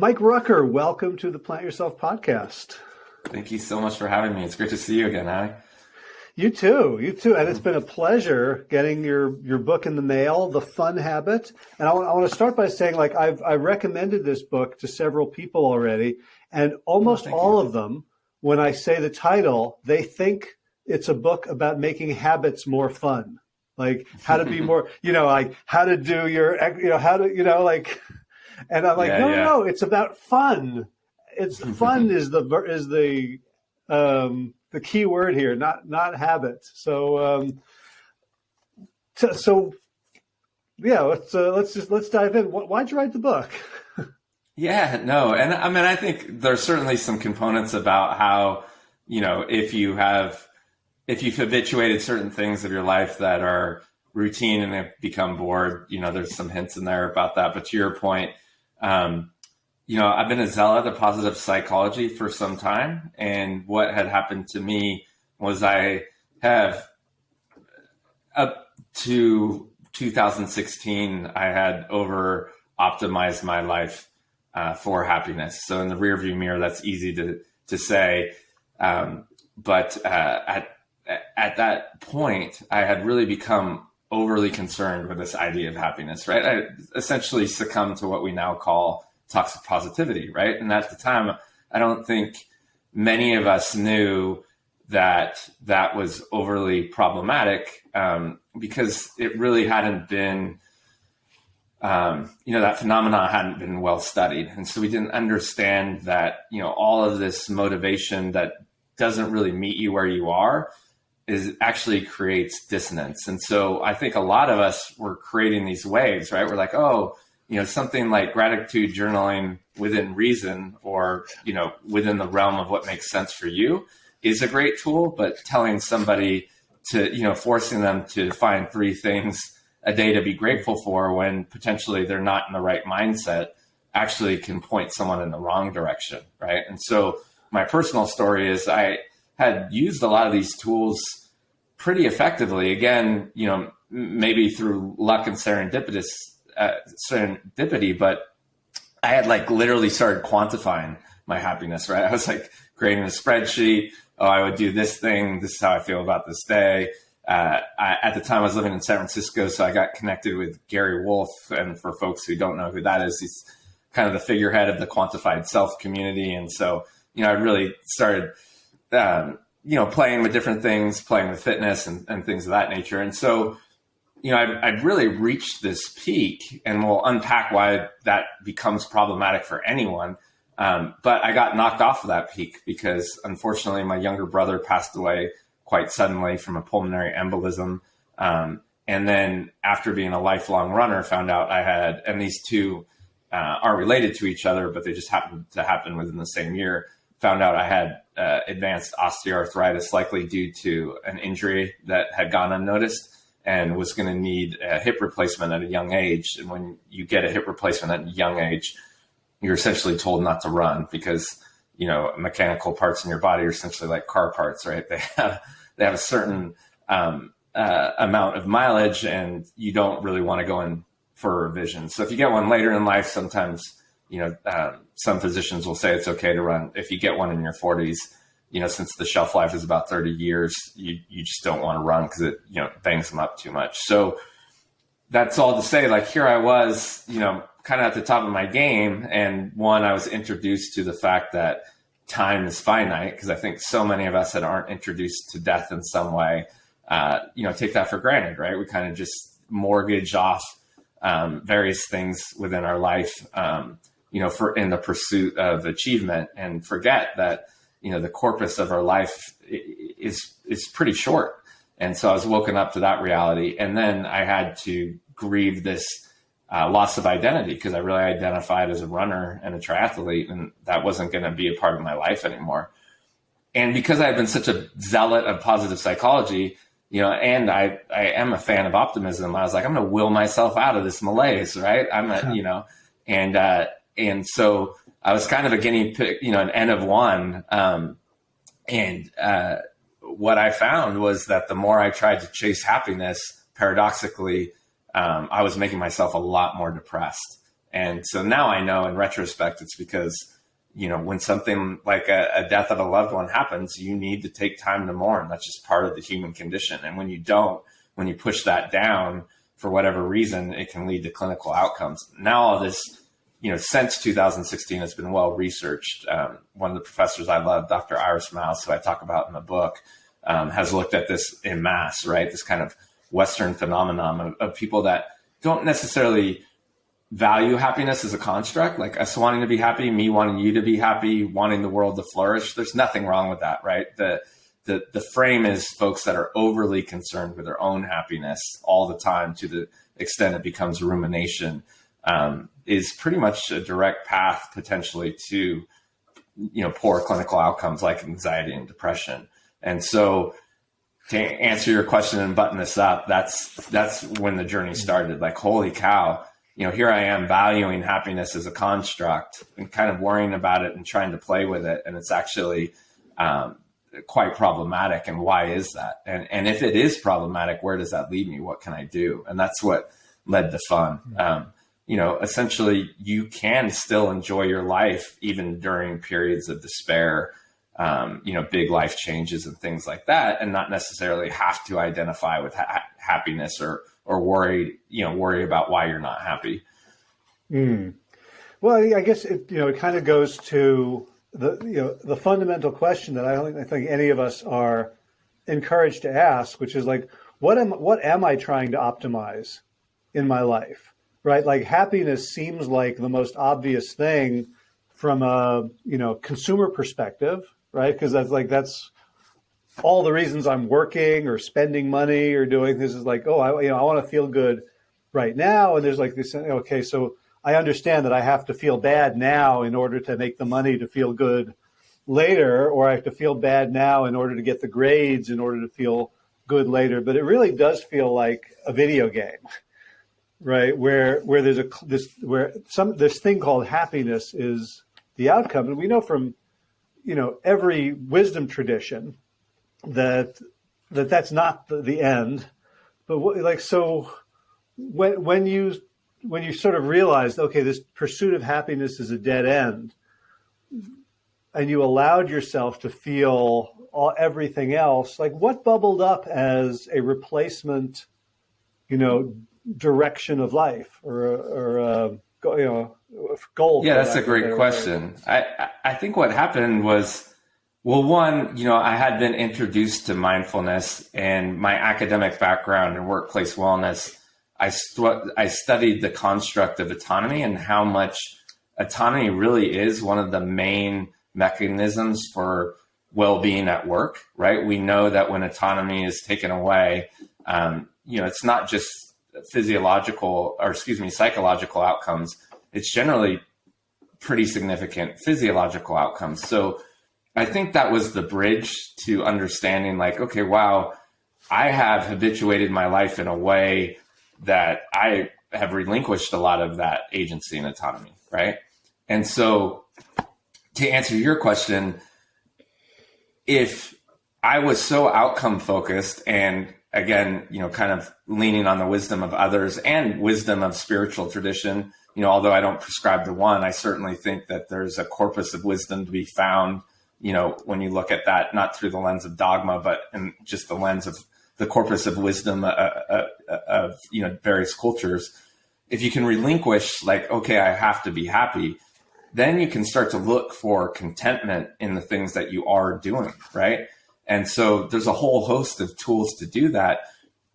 Mike Rucker, welcome to the Plant Yourself podcast. Thank you so much for having me. It's great to see you again, Howie. You too, you too, and it's been a pleasure getting your your book in the mail, The Fun Habit. And I want, I want to start by saying, like, I've I recommended this book to several people already, and almost oh, all you. of them, when I say the title, they think it's a book about making habits more fun, like how to be more, you know, like how to do your, you know, how to, you know, like, and I'm like, yeah, no, yeah. no, no, it's about fun. It's fun is the is the um, the key word here, not not habits. So um, so, so yeah, let's uh, let's just let's dive in. Why'd you write the book? yeah, no, and I mean, I think there's certainly some components about how you know if you have if you've habituated certain things of your life that are routine and have become bored, you know, there's some hints in there about that. But to your point, um, you know, I've been a zealot of positive psychology for some time. And what had happened to me was I have up to 2016, I had over optimized my life uh, for happiness. So in the rearview mirror, that's easy to, to say. Um, but uh, at, at that point, I had really become overly concerned with this idea of happiness, right? I essentially succumbed to what we now call toxic positivity, right? And at the time, I don't think many of us knew that that was overly problematic um, because it really hadn't been, um, you know, that phenomenon hadn't been well studied. And so we didn't understand that, you know, all of this motivation that doesn't really meet you where you are is actually creates dissonance. And so I think a lot of us were creating these waves, right? We're like, oh, you know, something like gratitude journaling within reason or, you know, within the realm of what makes sense for you is a great tool, but telling somebody to, you know, forcing them to find three things a day to be grateful for when potentially they're not in the right mindset actually can point someone in the wrong direction, right? And so my personal story is I had used a lot of these tools pretty effectively. Again, you know, maybe through luck and serendipitous uh, serendipity, but I had like literally started quantifying my happiness, right? I was like creating a spreadsheet. Oh, I would do this thing. This is how I feel about this day. Uh, I, at the time, I was living in San Francisco, so I got connected with Gary Wolf. And for folks who don't know who that is, he's kind of the figurehead of the quantified self community. And so, you know, I really started, um, you know, playing with different things, playing with fitness and, and things of that nature. And so, you know, I've, I'd, really reached this peak, and we'll unpack why that becomes problematic for anyone. Um, but I got knocked off of that peak because, unfortunately, my younger brother passed away quite suddenly from a pulmonary embolism. Um, and then, after being a lifelong runner, found out I had, and these two uh, are related to each other, but they just happened to happen within the same year. Found out I had uh, advanced osteoarthritis, likely due to an injury that had gone unnoticed and was going to need a hip replacement at a young age. And when you get a hip replacement at a young age, you're essentially told not to run because you know mechanical parts in your body are essentially like car parts, right? They have they have a certain um, uh, amount of mileage, and you don't really want to go in for a revision. So if you get one later in life, sometimes you know um, some physicians will say it's okay to run. If you get one in your 40s, you know, since the shelf life is about 30 years, you, you just don't want to run because it, you know, bangs them up too much. So that's all to say, like, here I was, you know, kind of at the top of my game. And one, I was introduced to the fact that time is finite because I think so many of us that aren't introduced to death in some way, uh, you know, take that for granted, right? We kind of just mortgage off um, various things within our life, um, you know, for in the pursuit of achievement and forget that you know the corpus of our life is is pretty short. And so i was woken up to that reality. And then i had to grieve this uh, loss of identity because i really identified as a runner and a triathlete and that wasn't going to be a part of my life anymore. And because i had been such a zealot of positive psychology you know and i i am a fan of optimism i was like i'm going to will myself out of this malaise right? I'm a, you know? And uh and so I was kind of a guinea pig, you know, an N of one. Um, and uh, what I found was that the more I tried to chase happiness, paradoxically, um, I was making myself a lot more depressed. And so now I know in retrospect, it's because, you know, when something like a, a death of a loved one happens, you need to take time to mourn. That's just part of the human condition. And when you don't, when you push that down for whatever reason, it can lead to clinical outcomes. Now all this, you know, since 2016 it's been well researched. Um, one of the professors I love, Dr. Iris Mauss, who I talk about in the book, um, has looked at this in mass, right? This kind of Western phenomenon of, of people that don't necessarily value happiness as a construct, like us wanting to be happy, me wanting you to be happy, wanting the world to flourish. There's nothing wrong with that, right? The the the frame is folks that are overly concerned with their own happiness all the time to the extent it becomes rumination um, is pretty much a direct path potentially to you know poor clinical outcomes like anxiety and depression. And so to answer your question and button this up, that's that's when the journey started. Like, holy cow, you know, here I am valuing happiness as a construct and kind of worrying about it and trying to play with it, and it's actually um, quite problematic. And why is that? And and if it is problematic, where does that lead me? What can I do? And that's what led to fun. Um, you know, essentially, you can still enjoy your life even during periods of despair um, you know, big life changes and things like that, and not necessarily have to identify with ha- happiness or or worry, you know, worry about why you're not happy. Mm. Well, I guess it, you know it kind of goes to the you know the fundamental question that I don't I think any of us are encouraged to ask, which is like, what am what am I trying to optimize in my life? Right? Like happiness seems like the most obvious thing from a you know consumer perspective, right? Because that's like that's all the reasons I'm working or spending money or doing this is like, oh, I you know I want to feel good right now, and there's like this. Okay, so I understand that I have to feel bad now in order to make the money to feel good later, or I have to feel bad now in order to get the grades in order to feel good later. But it really does feel like a video game, right? Where where there's a this where some this thing called happiness is the outcome, and we know from you know every wisdom tradition that that that's not the, the end but what, like so when when you when you sort of realized okay this pursuit of happiness is a dead end and you allowed yourself to feel all, everything else like what bubbled up as a replacement you know direction of life or or uh, you know goal yeah that's a great question. I, I think what happened was well one you know i had been introduced to mindfulness and my academic background and workplace wellness. I, I studied the construct of autonomy and how much autonomy really is one of the main mechanisms for well-being at work right? We know that when autonomy is taken away um, you know it's not just physiological or excuse me psychological outcomes it's generally pretty significant physiological outcomes. So I think that was the bridge to understanding like, okay, wow, I have habituated my life in a way that I have relinquished a lot of that agency and autonomy, right? And so to answer your question, if I was so outcome focused and again, you know, kind of leaning on the wisdom of others and wisdom of spiritual tradition, you know, although I don't prescribe to one, I certainly think that there's a corpus of wisdom to be found, you know, when you look at that, not through the lens of dogma, but in just the lens of the corpus of wisdom uh, uh, uh, of, you know, various cultures. If you can relinquish, like, okay, I have to be happy, then you can start to look for contentment in the things that you are doing, right? And so there's a whole host of tools to do that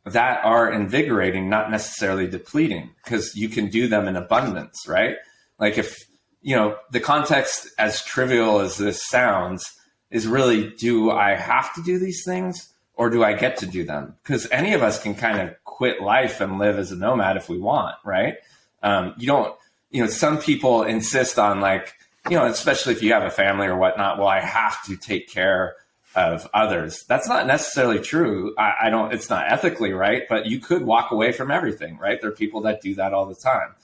that are invigorating, not necessarily depleting, because you can do them in abundance, right? Like if, you know, the context, as trivial as this sounds, is really do I have to do these things or do I get to do them? Because any of us can kind of quit life and live as a nomad if we want, right? Um, you don't, you know, some people insist on like, you know, especially if you have a family or whatnot, well, I have to take care of others. That's not necessarily true. I, I, don't, it's not ethically right, but you could walk away from everything, right? There are people that do that all the time.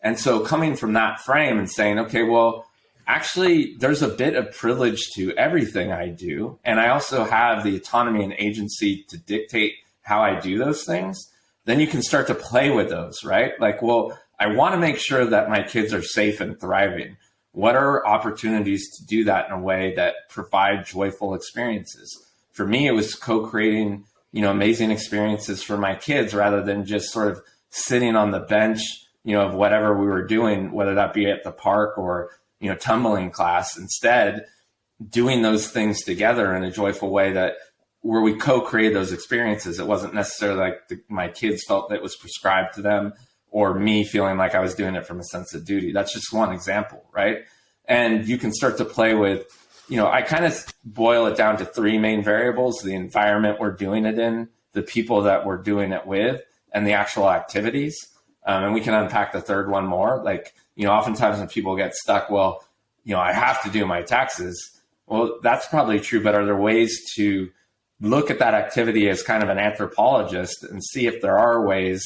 And so coming from that frame and saying, okay, well, actually, there's a bit of privilege to everything I do. And I also have the autonomy and agency to dictate how I do those things. Then you can start to play with those, right? Like, well, I want to make sure that my kids are safe and thriving. What are opportunities to do that in a way that provide joyful experiences? For me, it was co-creating, you know, amazing experiences for my kids rather than just sort of sitting on the bench, you know, of whatever we were doing, whether that be at the park or, you know, tumbling class. Instead, doing those things together in a joyful way that where we co-created those experiences. It wasn't necessarily like the, my kids felt that it was prescribed to them or me feeling like I was doing it from a sense of duty. That's just one example, right? And you can start to play with, you know, I kind of boil it down to three main variables the environment we're doing it in, the people that we're doing it with, and the actual activities. Um, and we can unpack the third one more. Like, you know, oftentimes when people get stuck, well, you know, I have to do my taxes. Well, that's probably true, but are there ways to look at that activity as kind of an anthropologist and see if there are ways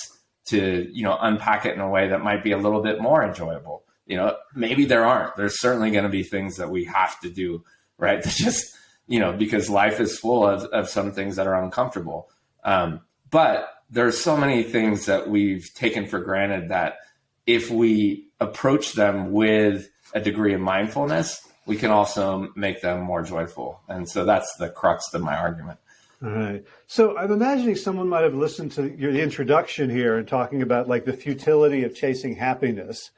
to you know unpack it in a way that might be a little bit more enjoyable. You know maybe there aren't. There's certainly going to be things that we have to do right to just you know because life is full of, of some things that are uncomfortable. Um, but there's so many things that we've taken for granted that if we approach them with a degree of mindfulness we can also make them more joyful. And so that's the crux of my argument all right. So I'm imagining someone might have listened to your the introduction here and talking about like the futility of chasing happiness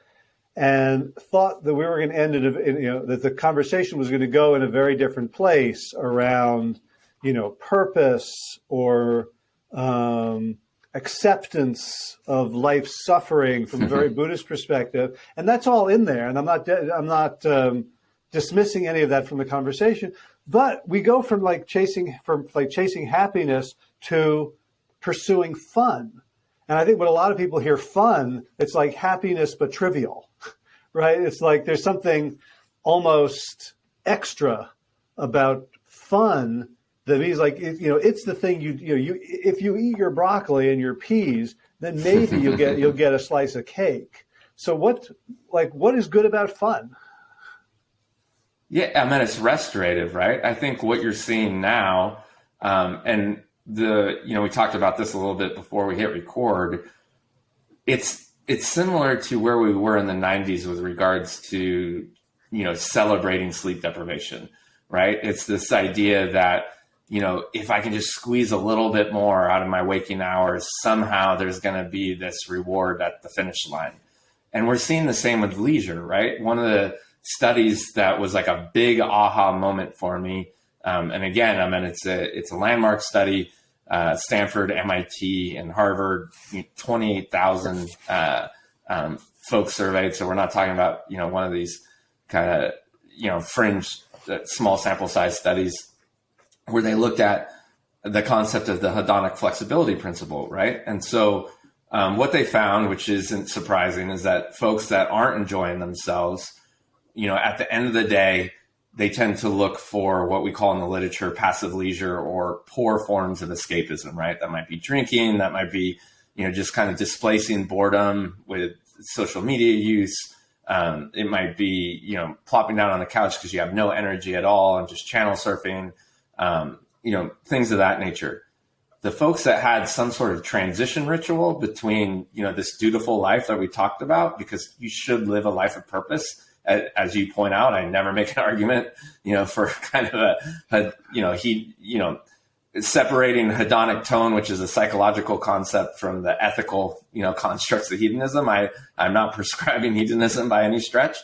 and thought that we were going to end it, in, you know, that the conversation was going to go in a very different place around, you know, purpose or um, acceptance of life's suffering from a very Buddhist perspective. And that's all in there. And I'm not, I'm not um, dismissing any of that from the conversation. But we go from like chasing from like chasing happiness to pursuing fun. And I think when a lot of people hear fun, it's like happiness but trivial, right? It's like there's something almost extra about fun that means like you know it's the thing you you know you if you eat your broccoli and your peas, then maybe you'll get you'll get a slice of cake. So what like what is good about fun? Yeah, I mean it's restorative, right? I think what you're seeing now, um, and the you know we talked about this a little bit before we hit record. It's it's similar to where we were in the 90s with regards to you know celebrating sleep deprivation, right? It's this idea that you know if I can just squeeze a little bit more out of my waking hours, somehow there's going to be this reward at the finish line. And we're seeing the same with leisure, right? One of the studies that was like a big aha moment for me. Um, and again, I mean, it's a it's a landmark study. Uh, Stanford, MIT, and Harvard, twenty eight thousand uh, um, folks surveyed. So we're not talking about you know one of these kind of you know fringe, uh, small sample size studies where they looked at the concept of the hedonic flexibility principle, right? And so um, what they found, which isn't surprising, is that folks that aren't enjoying themselves you know, at the end of the day, they tend to look for what we call in the literature passive leisure or poor forms of escapism, right? That might be drinking, that might be, you know, just kind of displacing boredom with social media use. Um, it might be, you know, plopping down on the couch because you have no energy at all and just channel surfing, um, you know, things of that nature. The folks that had some sort of transition ritual between, you know, this dutiful life that we talked about, because you should live a life of purpose as you point out, I never make an argument, you know, for kind of a, a you know, he, you know, separating hedonic tone, which is a psychological concept from the ethical, you know, constructs of hedonism. I, I'm not prescribing hedonism by any stretch,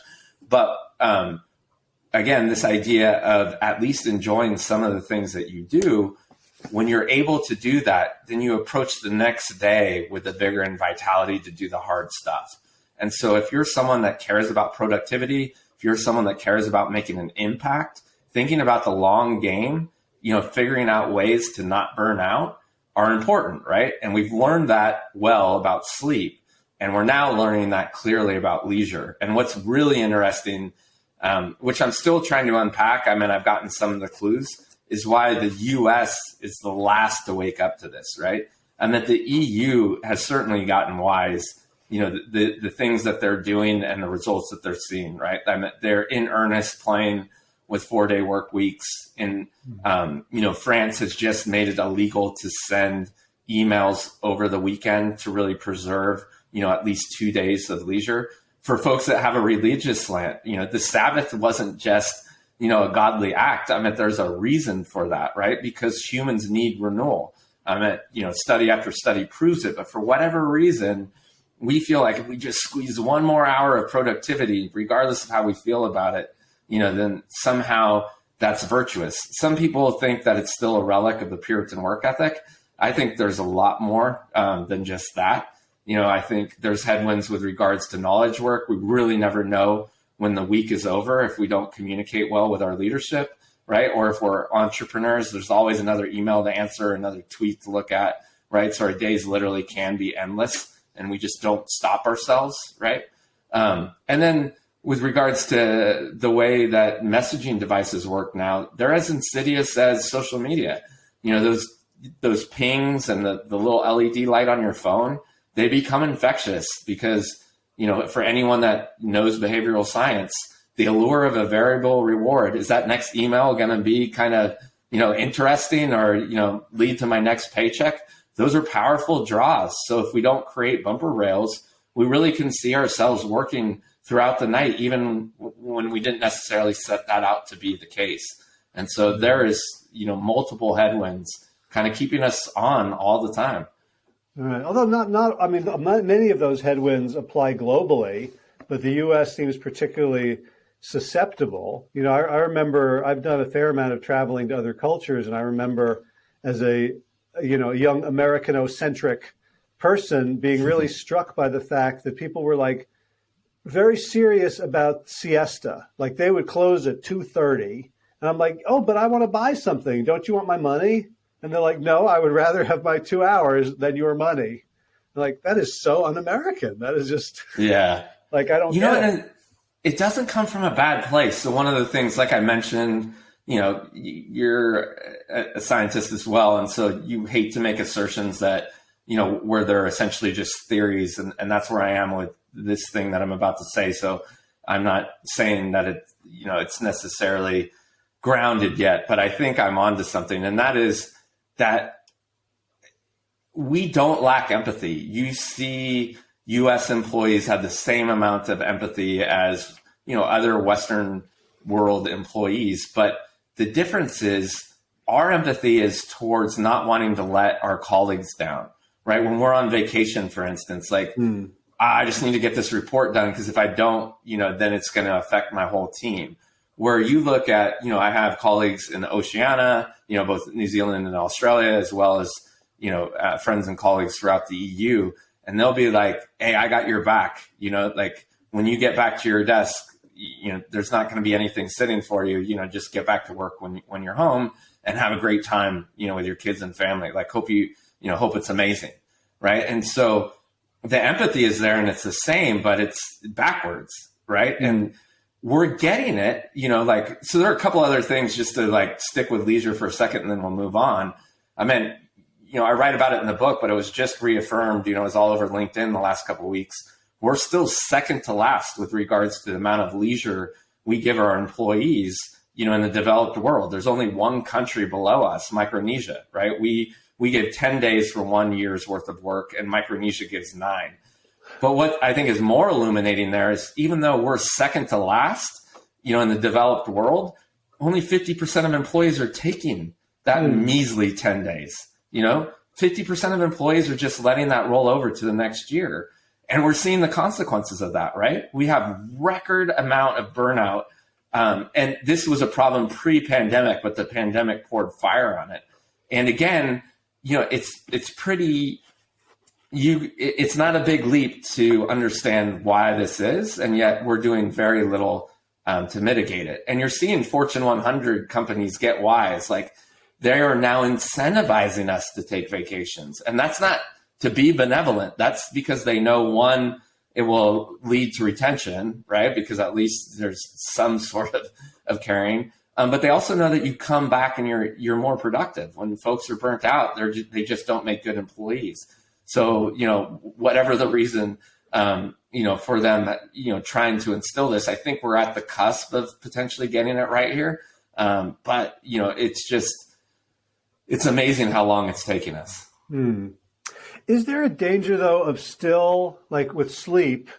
but, um, again, this idea of at least enjoying some of the things that you do, when you're able to do that, then you approach the next day with the vigor and vitality to do the hard stuff. And so if you're someone that cares about productivity, if you're someone that cares about making an impact, thinking about the long game, you know, figuring out ways to not burn out are important, right? And we've learned that well about sleep. And we're now learning that clearly about leisure. And what's really interesting, um, which I'm still trying to unpack, I mean, I've gotten some of the clues, is why the US is the last to wake up to this, right? And that the EU has certainly gotten wise you know the the things that they're doing and the results that they're seeing right I mean, they're in earnest playing with four day work weeks and um, you know france has just made it illegal to send emails over the weekend to really preserve you know, at least two days of leisure. For folks that have a religious slant, you know, the Sabbath wasn't just, you know, a godly act. I mean, there's a reason for that, right? Because humans need renewal. I mean, you know, study after study proves it, but for whatever reason, we feel like if we just squeeze one more hour of productivity, regardless of how we feel about it, you know, then somehow that's virtuous. Some people think that it's still a relic of the Puritan work ethic. I think there's a lot more um, than just that. You know, I think there's headwinds with regards to knowledge work. We really never know when the week is over if we don't communicate well with our leadership, right? Or if we're entrepreneurs, there's always another email to answer, another tweet to look at, right? So our days literally can be endless and we just don't stop ourselves, right? Um, and then with regards to the way that messaging devices work now, they're as insidious as social media. You know, those those pings and the, the little LED light on your phone, they become infectious because, you know, for anyone that knows behavioral science, the allure of a variable reward is that next email going to be kind of, you know, interesting or, you know, lead to my next paycheck? Those are powerful draws. So if we don't create bumper rails, we really can see ourselves working throughout the night, even when we didn't necessarily set that out to be the case. And so there is, you know, multiple headwinds kind of keeping us on all the time. Right. Although not, not, I mean, many of those headwinds apply globally, but the U.S. seems particularly susceptible. You know, I, I remember I've done a fair amount of traveling to other cultures, and I remember as a, you know, young Americano-centric person being really mm-hmm. struck by the fact that people were like very serious about siesta. Like they would close at 2.30. And I'm like, oh, but I want to buy something. Don't you want my money? And they're like, no, I would rather have my two hours than your money. I'm like, that is so un-American. That is just, yeah. like, I don't you know, it. it doesn't come from a bad place. So one of the things, like I mentioned, you know, you're a scientist as well. And so you hate to make assertions that, you know, where they're essentially just theories. And, and that's where I am with this thing that I'm about to say. So I'm not saying that it, you know, it's necessarily grounded yet, but I think I'm onto something. And that is, that we don't lack empathy. You see US employees have the same amount of empathy as, you know, other Western world employees. But the difference is our empathy is towards not wanting to let our colleagues down, right? When we're on vacation, for instance, like, mm. I just need to get this report done because if I don't, you know, then it's going to affect my whole team where you look at, you know, I have colleagues in Oceania, you know, both New Zealand and Australia, as well as, you know, uh, friends and colleagues throughout the EU. And they'll be like, hey, I got your back. You know, like when you get back to your desk, you know, there's not going to be anything sitting for you. You know, just get back to work when, when you're home and have a great time, you know, with your kids and family. Like, hope you, you know, hope it's amazing. Right. And so the empathy is there and it's the same, but it's backwards. Right. And, we're getting it, you know, like, so there are a couple other things just to like stick with leisure for a second and then we'll move on. I mean, you know, I write about it in the book, but it was just reaffirmed, you know, it was all over LinkedIn the last couple of weeks. We're still second to last with regards to the amount of leisure we give our employees, you know, in the developed world. There's only one country below us, Micronesia, right? We, we give 10 days for one year's worth of work and Micronesia gives nine. But what I think is more illuminating there is even though we're second to last, you know, in the developed world, only 50% of employees are taking that mm. measly 10 days. You know, 50% of employees are just letting that roll over to the next year. And we're seeing the consequences of that, right? We have record amount of burnout. Um, and this was a problem pre-pandemic, but the pandemic poured fire on it. And again, you know, it's it's pretty you it's not a big leap to understand why this is and yet we're doing very little um, to mitigate it and you're seeing fortune 100 companies get wise like they are now incentivizing us to take vacations and that's not to be benevolent that's because they know one it will lead to retention right because at least there's some sort of of caring um, but they also know that you come back and you're you're more productive when folks are burnt out they're they just don't make good employees so, you know, whatever the reason, um, you know, for them, you know, trying to instill this, I think we're at the cusp of potentially getting it right here. Um, but, you know, it's just, it's amazing how long it's taking us. Hmm. Is there a danger though of still like with sleep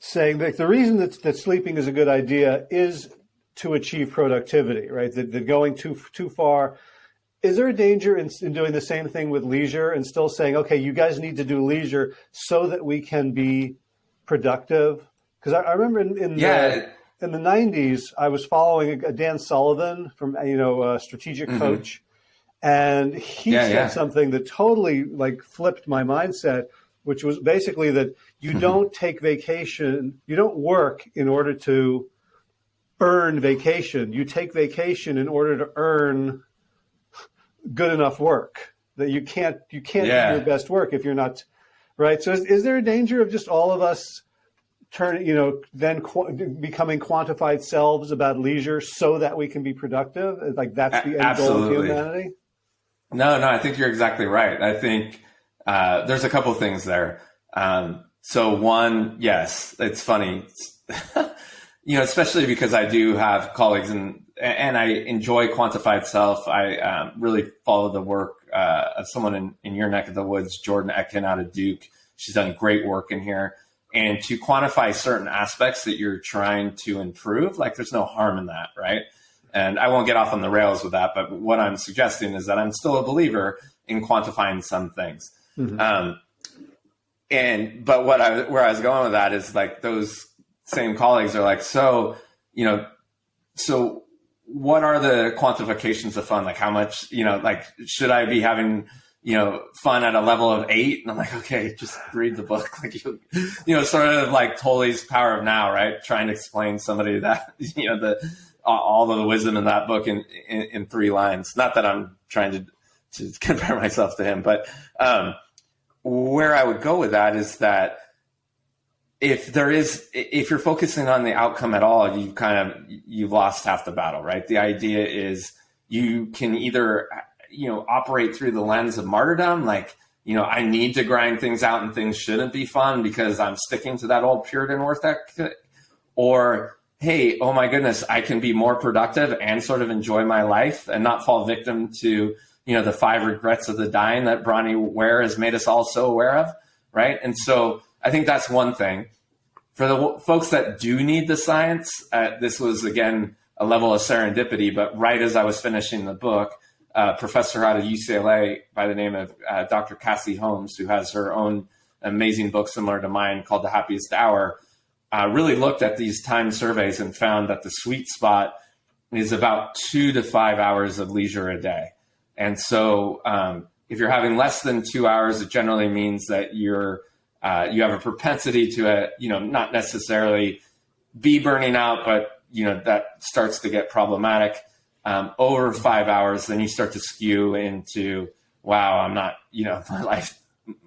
saying that the reason that, that sleeping is a good idea is to achieve productivity, right? That, that going too too far. Is there a danger in, in doing the same thing with leisure and still saying, okay, you guys need to do leisure so that we can be productive? Because I, I, remember in, in yeah. the in the 90s, I was following a, a Dan Sullivan from, you know, a strategic mm-hmm. coach. And he yeah, said yeah. something that totally like flipped my mindset, which was basically that you mm-hmm. don't take vacation, you don't work in order to earn vacation. You take vacation in order to earn good enough work. That you can't you can't yeah. do your best work if you're not right. So is, is there a danger of just all of us turn, you know, then qu- becoming quantified selves about leisure so that we can be productive? Like that's the end goal of humanity? No, no, I think you're exactly right. I think uh, there's a couple things there. Um, so one, yes, it's funny, you know, especially because I do have colleagues and and I enjoy quantified self. I um, really follow the work uh, of someone in, in your neck of the woods, Jordan Etkin out of Duke. She's done great work in here and to quantify certain aspects that you're trying to improve, like there's no harm in that, right? And I won't get off on the rails with that, but what I'm suggesting is that I'm still a believer in quantifying some things. Mm-hmm. Um, and but what I where I was going with that is like those same colleagues are like, so you know, so what are the quantifications of fun? Like how much, you know, like should I be having you know, fun at a level of eight. And I'm like, okay, just read the book. Like, you, you know, sort of like Tolle's Power of Now, right? Trying to explain somebody that, you know, the, all of the wisdom in that book in, in, in three lines. Not that I'm trying to, to compare myself to him, but, um, where I would go with that is that if there is, if you're focusing on the outcome at all, you've kind of, you've lost half the battle, right? The idea is you can either you know, operate through the lens of martyrdom, like, you know, I need to grind things out and things shouldn't be fun because I'm sticking to that old Puritan ethic, or hey, oh my goodness, I can be more productive and sort of enjoy my life and not fall victim to, you know, the five regrets of the dying that Bronnie Ware has made us all so aware of, right? And so I think that's one thing. For the folks that do need the science, uh, this was again a level of serendipity, but right as I was finishing the book, uh, professor out of UCLA by the name of uh, Dr. Cassie Holmes, who has her own amazing book similar to mine called The Happiest Hour, uh, really looked at these time surveys and found that the sweet spot is about two to five hours of leisure a day. And so, um, if you're having less than two hours, it generally means that you're uh, you have a propensity to a uh, you know not necessarily be burning out, but you know that starts to get problematic um, over five hours, then you start to skew into, wow, I'm not, you know, my life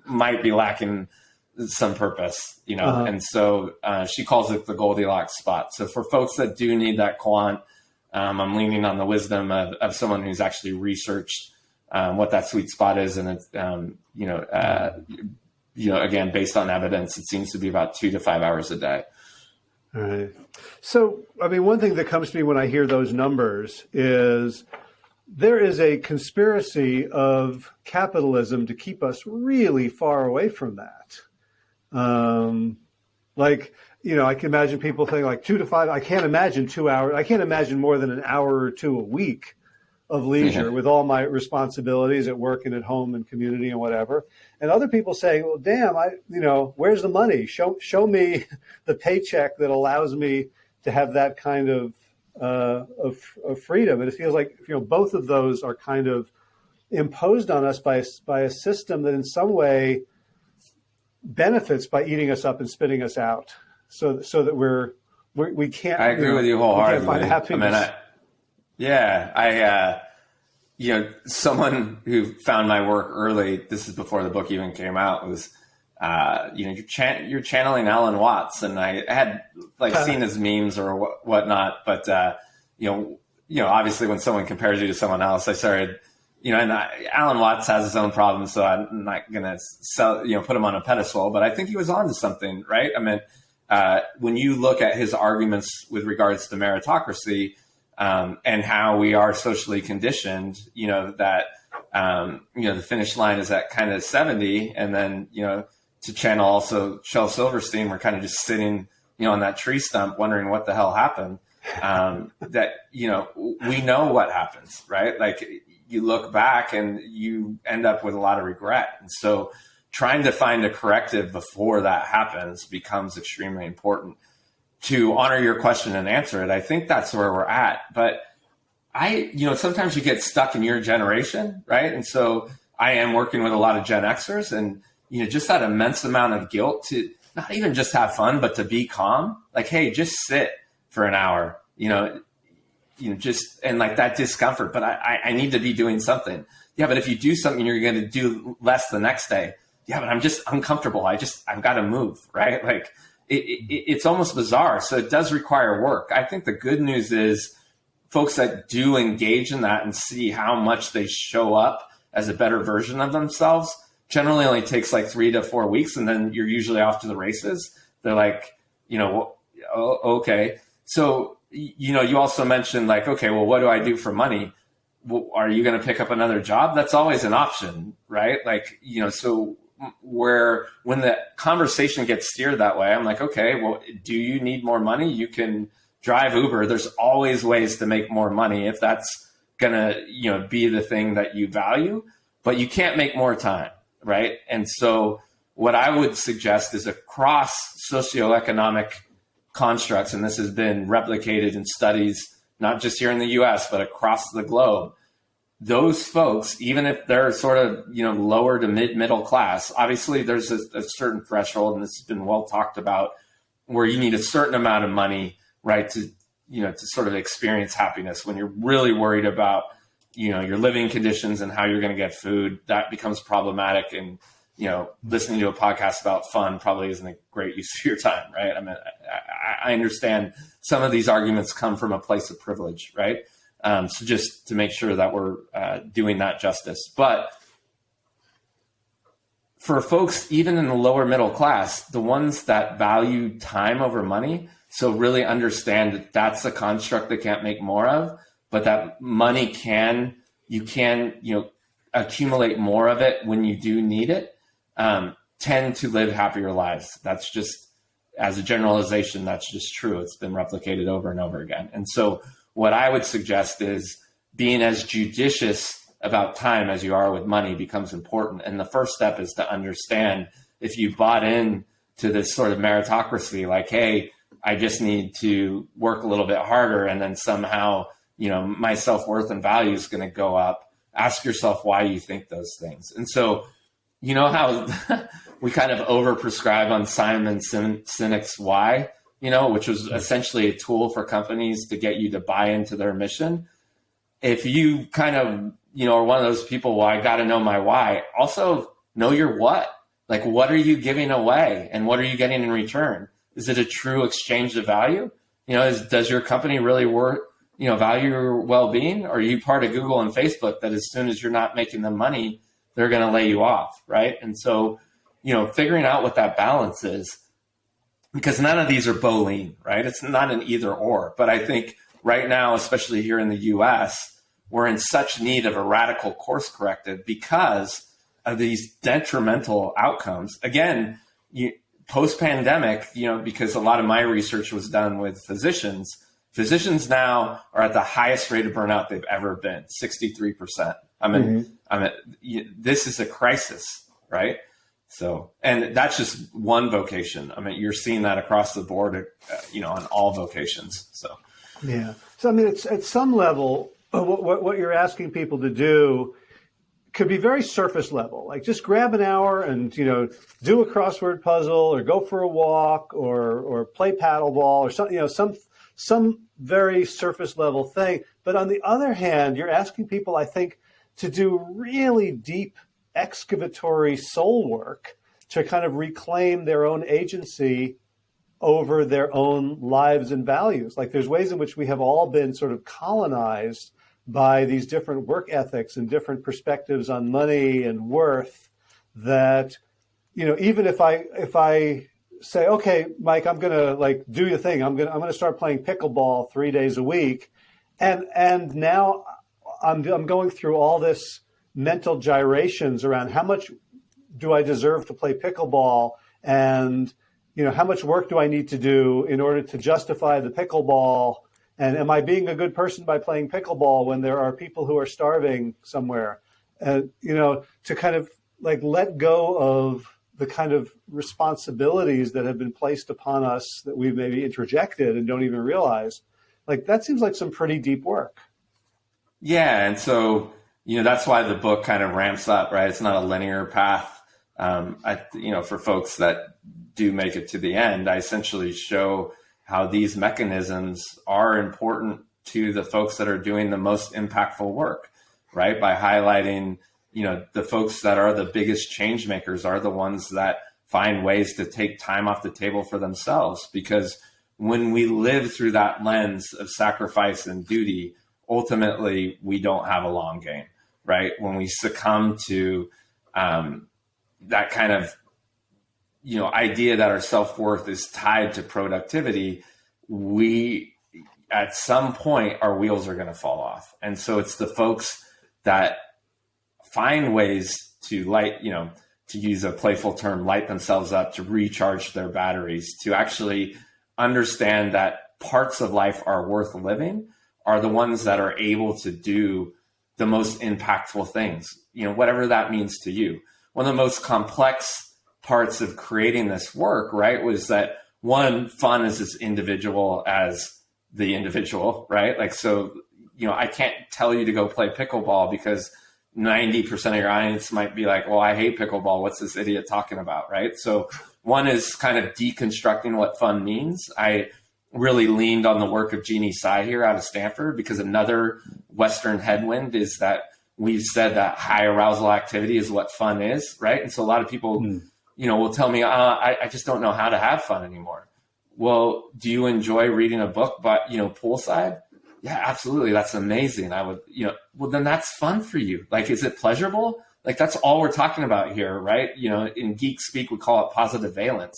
might be lacking some purpose, you know. Uh-huh. And so uh, she calls it the Goldilocks spot. So for folks that do need that quant, um, I'm leaning on the wisdom of, of someone who's actually researched um, what that sweet spot is, and it's um, you know, uh, you know, again based on evidence, it seems to be about two to five hours a day. All right. So, I mean, one thing that comes to me when I hear those numbers is there is a conspiracy of capitalism to keep us really far away from that. Um, like, you know, I can imagine people think like two to five. I can't imagine two hours. I can't imagine more than an hour or two a week of leisure mm-hmm. with all my responsibilities at work and at home and community and whatever. And other people saying, well, damn, I, you know, where's the money? Show, show me the paycheck that allows me to have that kind of, uh, of, of freedom. And it feels like, you know, both of those are kind of imposed on us by, by a system that in some way benefits by eating us up and spitting us out. So, so that we're, we're we can't. I agree you know, with you wholeheartedly. Find happiness. I mean, I, yeah, I, uh, you know, someone who found my work early, this is before the book even came out, was, uh, you know, you're, chan- you're channeling Alan Watts. And I had like seen his memes or wh- whatnot, but, uh, you know, you know, obviously when someone compares you to someone else, I started, you know, and I, Alan Watts has his own problems, so I'm not going to sell, you know, put him on a pedestal, but I think he was onto something, right? I mean, uh, when you look at his arguments with regards to meritocracy, um, and how we are socially conditioned, you know, that um, you know, the finish line is at kind of 70. And then, you know, to channel also Shel Silverstein, we're kind of just sitting, you know, on that tree stump wondering what the hell happened. Um, that, you know, we know what happens, right? Like you look back and you end up with a lot of regret. And so trying to find a corrective before that happens becomes extremely important to honor your question and answer it. I think that's where we're at. But I, you know, sometimes you get stuck in your generation, right? And so I am working with a lot of Gen Xers and, you know, just that immense amount of guilt to not even just have fun, but to be calm. Like, hey, just sit for an hour, you know, you know, just and like that discomfort, but I, I need to be doing something. Yeah, but if you do something, you're going to do less the next day. Yeah, but I'm just uncomfortable. I just I've got to move, right? Like it, it, it's almost bizarre. So it does require work. I think the good news is folks that do engage in that and see how much they show up as a better version of themselves generally only takes like three to four weeks, and then you're usually off to the races. They're like, you know, oh, okay. So you know, you also mentioned like, okay, well, what do I do for money? Are you going to pick up another job? That's always an option, right? Like, you know, so where when the conversation gets steered that way, I'm like, okay, well, do you need more money? You can drive Uber. There's always ways to make more money if that's going to, you know, be the thing that you value, but you can't make more time, right? And so what I would suggest is across socioeconomic constructs, and this has been replicated in studies, not just here in the US, but across the globe. Those folks, even if they're sort of, you know, lower to mid middle class, obviously there's a, a certain threshold, and this has been well talked about, where you need a certain amount of money, right, to, you know, to sort of experience happiness. When you're really worried about, you know, your living conditions and how you're going to get food, that becomes problematic. And you know, listening to a podcast about fun probably isn't a great use of your time, right? I mean, I, I understand some of these arguments come from a place of privilege, right? Um, so just to make sure that we're uh, doing that justice. But for folks, even in the lower middle class, the ones that value time over money, so really understand that that's a construct they can't make more of, but that money can, you can, you know, accumulate more of it when you do need it um, tend to live happier lives. That's just, as a generalization, that's just true. It's been replicated over and over again. And so, what I would suggest is being as judicious about time as you are with money becomes important. And the first step is to understand if you bought in to this sort of meritocracy, like, hey, I just need to work a little bit harder and then somehow, you know, my self worth and value is going to go up. Ask yourself why you think those things. And so you know how we kind of overprescribe on Simon Sinek's why, you know, which was essentially a tool for companies to get you to buy into their mission. If you kind of, you know, are one of those people, well, I got to know my why. Also, know your what. Like, what are you giving away and what are you getting in return? Is it a true exchange of value? You know, is, does your company really work, you know, value your well being? Are you part of Google and Facebook that as soon as you're not making them money, they're going to lay you off, right? And so, you know, figuring out what that balance is, because none of these are bowling, right? It's not an either or. But I think right now, especially here in the US, we're in such need of a radical course corrective because of these detrimental outcomes. Again, post pandemic, you know, because a lot of my research was done with physicians, physicians now are at the highest rate of burnout they've ever been 63%. I mean, mm-hmm. I mean, this is a crisis, right? So, and that's just one vocation. I mean, you're seeing that across the board, uh, you know, on all vocations. So, yeah. So, I mean, it's at some level, uh, what, what, what you're asking people to do could be very surface level, like just grab an hour and you know do a crossword puzzle, or go for a walk, or or play paddleball, or something, you know, some some very surface level thing. But on the other hand, you're asking people, I think, to do really deep excavatory soul work to kind of reclaim their own agency over their own lives and values. Like there's ways in which we have all been sort of colonized by these different work ethics and different perspectives on money and worth that you know even if i if i say okay mike i'm going to like do your thing. I'm going to i'm to start playing pickleball 3 days a week. And and now I'm, I'm going through all this mental gyrations around how much do I deserve to play pickleball and you know how much work do I need to do in order to justify the pickleball? And am I being a good person by playing pickleball when there are people who are starving somewhere? And you know to kind of like let go of the kind of responsibilities that have been placed upon us that we've maybe interjected and don't even realize like that seems like some pretty deep work. Yeah and so you know that's why the book kind of ramps up right? It's not a linear path. Um, I, you know, for folks that do make it to the end, I essentially show how these mechanisms are important to the folks that are doing the most impactful work, right? By highlighting, you know, the folks that are the biggest change makers are the ones that find ways to take time off the table for themselves. Because when we live through that lens of sacrifice and duty, ultimately we don't have a long game, right? When we succumb to, um, that kind of you know idea that our self-worth is tied to productivity we at some point our wheels are going to fall off and so it's the folks that find ways to light you know to use a playful term light themselves up to recharge their batteries to actually understand that parts of life are worth living are the ones that are able to do the most impactful things you know whatever that means to you one of the most complex parts of creating this work, right, was that one, fun is as individual as the individual, right? Like, so, you know, I can't tell you to go play pickleball because 90% of your audience might be like, well, I hate pickleball. What's this idiot talking about? Right. So, one is kind of deconstructing what fun means. I really leaned on the work of Jeanne Tsai here out of Stanford because another Western headwind is that we've said that high arousal activity is what fun is, right? And so a lot of people, mm. you know, will tell me, uh, I, I just don't know how to have fun anymore. Well, do you enjoy reading a book, but you know, poolside? Yeah, absolutely. That's amazing. I would, you know, well, then that's fun for you. Like, is it pleasurable? Like, that's all we're talking about here, right? You know, in geek speak, we call it positive valence.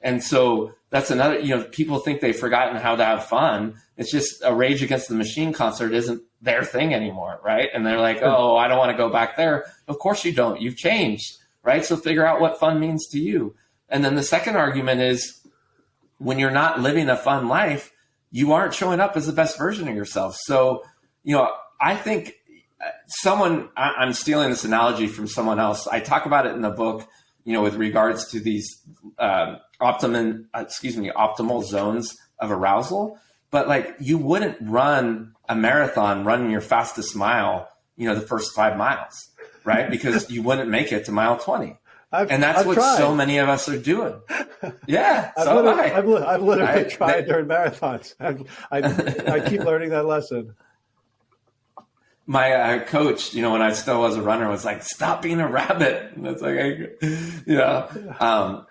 And so that's another, you know, people think they've forgotten how to have fun. It's just a Rage Against the Machine concert isn't their thing anymore, right? And they're like, oh, I don't want to go back there. Of course you don't. You've changed, right? So figure out what fun means to you. And then the second argument is when you're not living a fun life, you aren't showing up as the best version of yourself. So, you know, I think uh, someone, I'm stealing this analogy from someone else. I talk about it in the book, you know, with regards to these uh, optimum, excuse me, optimal zones of arousal. But like you wouldn't run a marathon running your fastest mile, you know, the first five miles, right? Because you wouldn't make it to mile 20. I've, and that's I've what tried. so many of us are doing. Yeah. I've, so literally, I. I've, I've literally I, tried during marathons. I, I keep learning that lesson. My uh, coach, you know, when I still was a runner, was like, "Stop being a rabbit." And it's like, I, you know, um,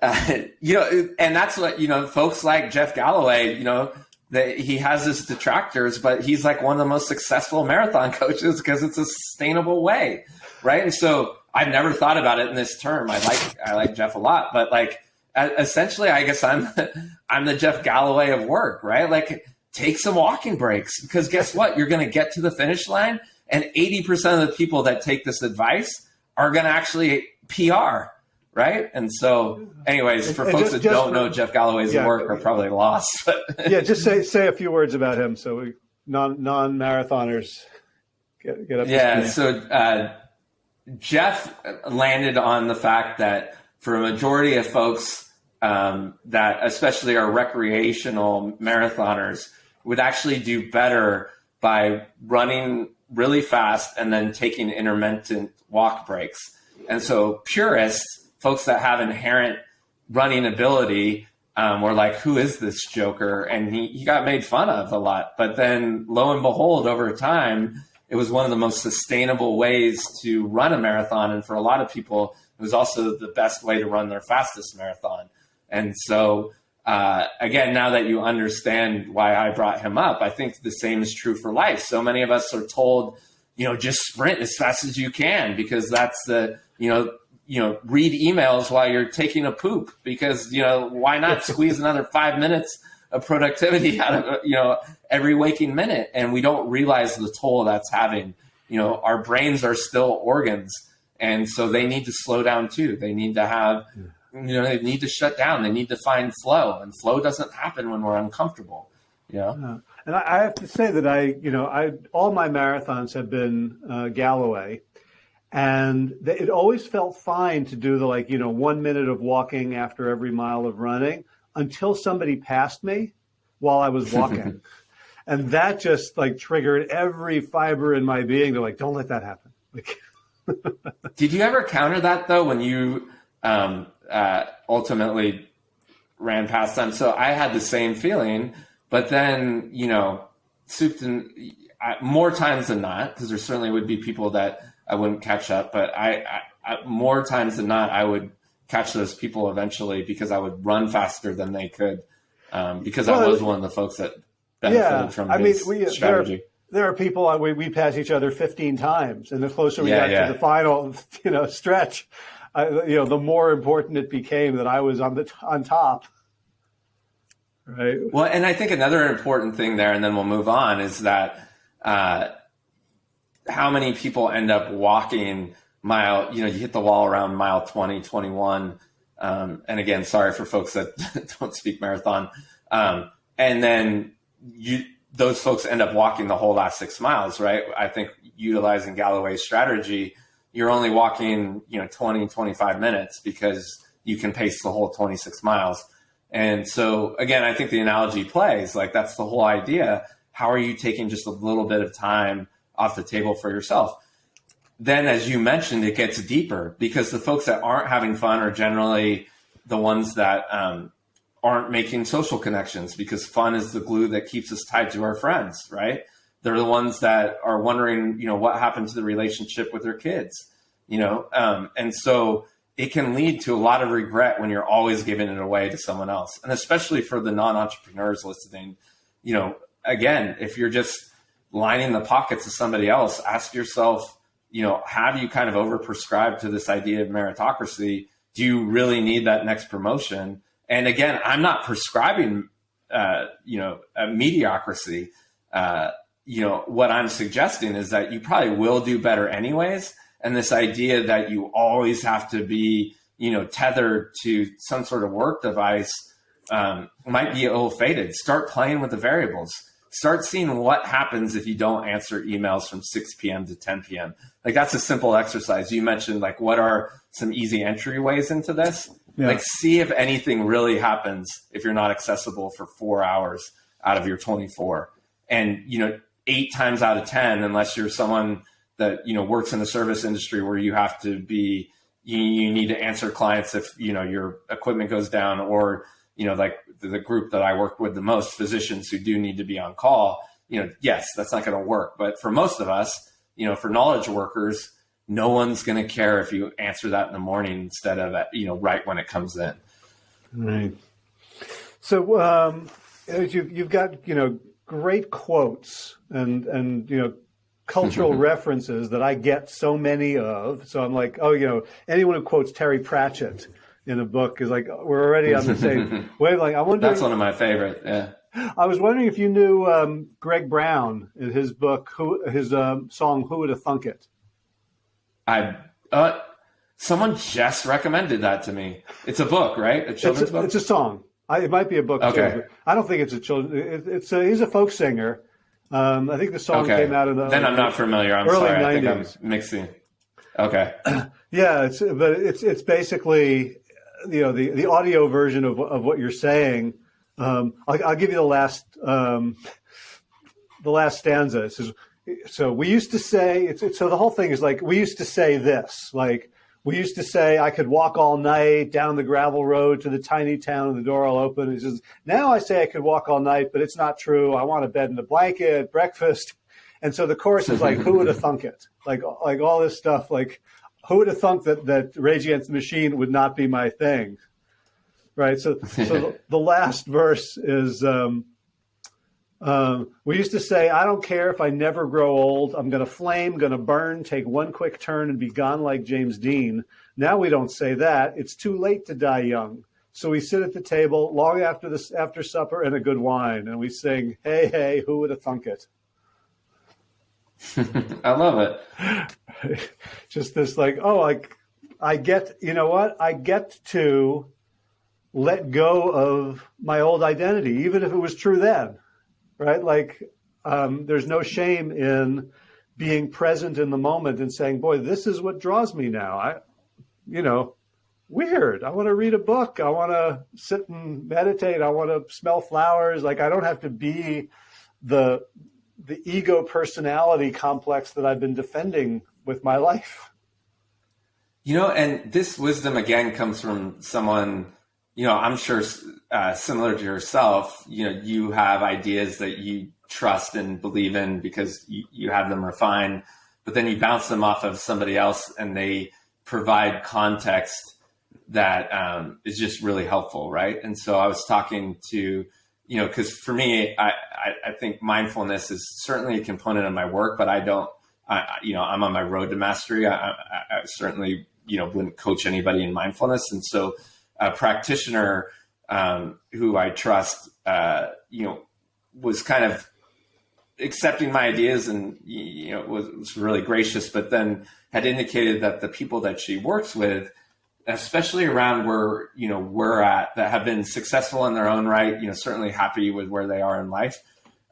uh, you know, and that's what you know, folks like Jeff Galloway, you know, that he has his detractors, but he's like one of the most successful marathon coaches because it's a sustainable way, right? And so I've never thought about it in this term. I like I like Jeff a lot, but like essentially, I guess I'm I'm the Jeff Galloway of work, right? Like take some walking breaks because guess what? You're going to get to the finish line, and 80% of the people that take this advice are going to actually PR right? And so, anyways, for and folks just, that just don't for, know Jeff Galloway's yeah, work, are probably lost. yeah, just say say a few words about him, so we non non marathoners get get up. Yeah, so uh, Jeff landed on the fact that for a majority of folks um, that, especially our recreational marathoners, would actually do better by running really fast and then taking intermittent walk breaks. And so purists folks that have inherent running ability um, were like, who is this Joker? And he, he got made fun of a lot. But then lo and behold, over time, it was one of the most sustainable ways to run a marathon. And for a lot of people, it was also the best way to run their fastest marathon. And so, uh, again, now that you understand why I brought him up, I think the same is true for life. So many of us are told, you know, just sprint as fast as you can because that's the, you know, you know, read emails while you're taking a poop because, you know, why not squeeze another five minutes of productivity out of, you know, every waking minute? And we don't realize the toll that's having, you know, our brains are still organs. And so they need to slow down too. They need to have, you know, they need to shut down. They need to find flow. And flow doesn't happen when we're uncomfortable, you know? And I have to say that I, you know, I, all my marathons have been uh, Galloway. And it always felt fine to do the like, you know, one minute of walking after every mile of running until somebody passed me while I was walking. and that just like triggered every fiber in my being to like, don't let that happen. Like, Did you ever counter that though when you um, uh, ultimately ran past them? So I had the same feeling, but then, you know, souped and more times than not, because there certainly would be people that I wouldn't catch up. But I, I, I, more times than not, I would catch those people eventually because I would run faster than they could. Um, because well, I was one of the folks that benefited yeah, from I mean, we, strategy. There, there are people uh, we, we pass each other 15 times, and the closer we yeah, got yeah. to the final, you know, stretch, I, you know, the more important it became that I was on the on top. Right. Well, and I think another important thing there, and then we'll move on, is that uh, how many people end up walking mile, you know, you hit the wall around mile 20, 21. Um, and again, sorry for folks that don't speak marathon. Um, and then you, those folks end up walking the whole last six miles, right? I think utilizing Galloway's strategy, you're only walking, you know, 20, 25 minutes because you can pace the whole 26 miles. And so again, I think the analogy plays like that's the whole idea. How are you taking just a little bit of time off the table for yourself. Then, as you mentioned, it gets deeper because the folks that aren't having fun are generally the ones that um, aren't making social connections because fun is the glue that keeps us tied to our friends, right? They're the ones that are wondering, you know, what happened to the relationship with their kids, you know? Um, and so it can lead to a lot of regret when you're always giving it away to someone else. And especially for the non entrepreneurs listening, you know, again, if you're just lining the pockets of somebody else, ask yourself, you know, have you kind of overprescribed to this idea of meritocracy? Do you really need that next promotion? And again, I'm not prescribing, uh, you know, mediocrity. Uh, you know, what I'm suggesting is that you probably will do better anyways. And this idea that you always have to be, you know, tethered to some sort of work device um, might be ill fated. Start playing with the variables start seeing what happens if you don't answer emails from 6 p.m. to 10 p.m. Like that's a simple exercise. You mentioned like what are some easy entryways into this? Yeah. Like see if anything really happens if you're not accessible for four hours out of your 24. And you know, eight times out of 10, unless you're someone that you know works in the service industry where you have to be you, you need to answer clients if you know your equipment goes down or you know, like the group that I work with the most, physicians who do need to be on call, you know, yes, that's not going to work. But for most of us, you know, for knowledge workers, no one's going to care if you answer that in the morning instead of, at, you know, right when it comes in. Right. So um, you've, you've got, you know, great quotes and, and, you know, cultural references that I get so many of. So I'm like, oh, you know, anyone who quotes Terry Pratchett in a book is like we're already on the same wavelength. I wonder. That's one of my favorite. Yeah. I was wondering if you knew um, Greg Brown in his book, who, his um, song "Who Would Have Thunk It." I uh, someone just recommended that to me. It's a book, right? A children's it's a, book. It's a song. I, it might be a book. Okay. Too, I don't think it's a children. It, it's a, he's a folk singer. Um, I think the song okay. came out in the. Then I'm not familiar. I'm early sorry. 90s. I think I'm mixing. Okay. yeah, it's but it's it's basically you know the the audio version of of what you're saying. Um, I'll, I'll, give you the last um, the last stanza. It says, so we used to say it's, it's, so the whole thing is like we used to say this like we used to say I could walk all night down the gravel road to the tiny town and the door all open. He says now I say I could walk all night, but it's not true. I want a bed and a blanket, breakfast, and so the chorus is like who would have thunk it? Like like all this stuff like who would have thunk that that Rage Against the Machine would not be my thing, right? So, so the, the, last verse is. Um, um, we used to say, I don't care if I never grow old. I'm going to flame, going to burn, take one quick turn and be gone like James Dean. Now we don't say that. It's too late to die young. So we sit at the table long after this, after supper and a good wine, and we sing, "Hey, hey, who would have thunk it?" I love it. Just this, like, oh, like I get, you know what? I get to let go of my old identity, even if it was true then, right? Like, um, there's no shame in being present in the moment and saying, boy, this is what draws me now. I, you know, weird. I want to read a book. I want to sit and meditate. I want to smell flowers. Like I don't have to be the the ego personality complex that I've been defending with my life. You know, and this wisdom again comes from someone, you know, I'm sure uh, similar to yourself, you know, you have ideas that you trust and believe in because you, you have them refined, but then you bounce them off of somebody else and they provide context that um, is just really helpful, right? And so I was talking to, you know, because for me, I, I, I, think mindfulness is certainly a component of my work, but I don't, I, you know, I'm on my road to mastery. I, I, I certainly, you know, wouldn't coach anybody in mindfulness. And so a practitioner um, who I trust, uh, you know, was kind of accepting my ideas and, you know, was, was really gracious, but then had indicated that the people that she works with, especially around where you know we're at that have been successful in their own right you know certainly happy with where they are in life.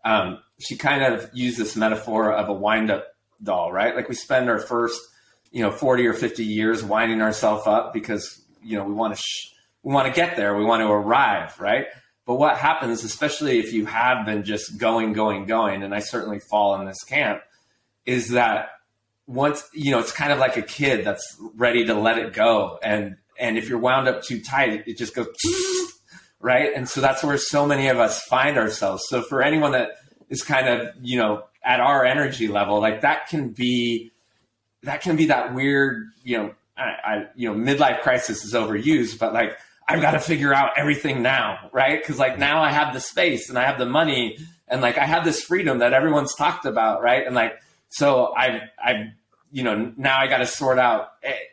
Um, she kind of used this metaphor of a wind-up doll right? Like we spend our first you know 40 or 50 years winding ourselves up because you know we want to we want to get there we want to arrive right? But what happens especially if you have been just going going going and i certainly fall in this camp is that once you know it's kind of like a kid that's ready to let it go and and if you're wound up too tight it just goes right and so that's where so many of us find ourselves so for anyone that is kind of you know at our energy level like that can be that can be that weird you know I, I you know midlife crisis is overused but like I've got to figure out everything now, right? Because like now I have the space and I have the money and like I have this freedom that everyone's talked about, right? And like so I've I've you know, now I got to sort out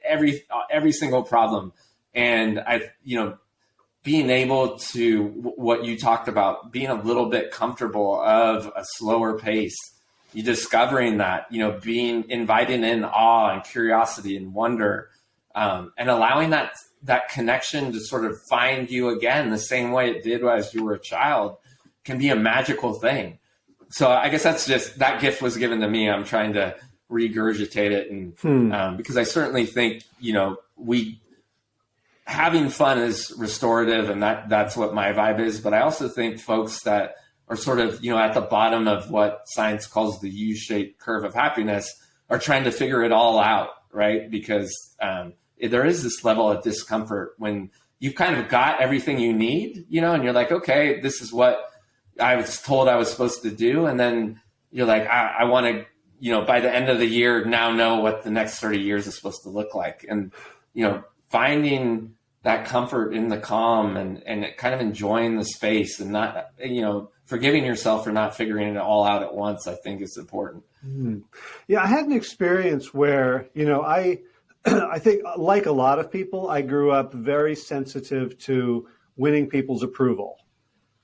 every every single problem, and I, you know, being able to what you talked about, being a little bit comfortable of a slower pace, you discovering that, you know, being inviting in awe and curiosity and wonder, um, and allowing that that connection to sort of find you again the same way it did as you were a child can be a magical thing. So I guess that's just that gift was given to me. I'm trying to regurgitate it and hmm. um, because I certainly think you know we having fun is restorative and that that's what my vibe is but I also think folks that are sort of you know at the bottom of what science calls the U-shaped curve of happiness are trying to figure it all out right because um, there is this level of discomfort when you've kind of got everything you need you know and you're like okay this is what I was told I was supposed to do and then you're like I, I want to you know, by the end of the year, now know what the next 30 years is supposed to look like. And, you know, finding that comfort in the calm and, and kind of enjoying the space and not, you know, forgiving yourself for not figuring it all out at once, I think is important. Mm. Yeah, I had an experience where, you know, I, I think like a lot of people, I grew up very sensitive to winning people's approval,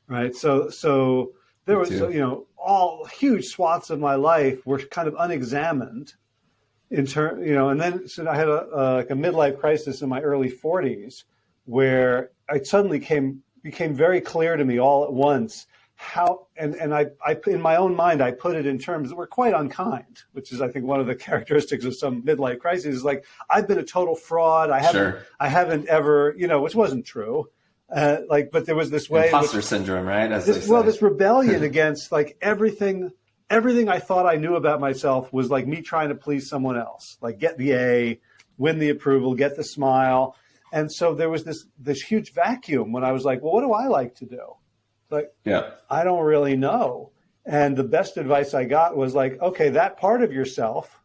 right? So, so there was, you know, all huge swaths of my life were kind of unexamined in turn, you know, and then so I had a, like a midlife crisis in my early 40s where I suddenly came became very clear to me all at once how and and I, I in my own mind I put it in terms that were quite unkind, which is I think one of the characteristics of some midlife crises is like I've been a total fraud. I haven't sure. I haven't ever you know which wasn't true. Uh, like, but there was this way. Imposter which, syndrome, right? This, well, this rebellion against like everything, everything I thought I knew about myself was like me trying to please someone else, like get the A, win the approval, get the smile. And so there was this this huge vacuum when I was like, well, what do I like to do? Like, yeah, I don't really know. And the best advice I got was like, okay, that part of yourself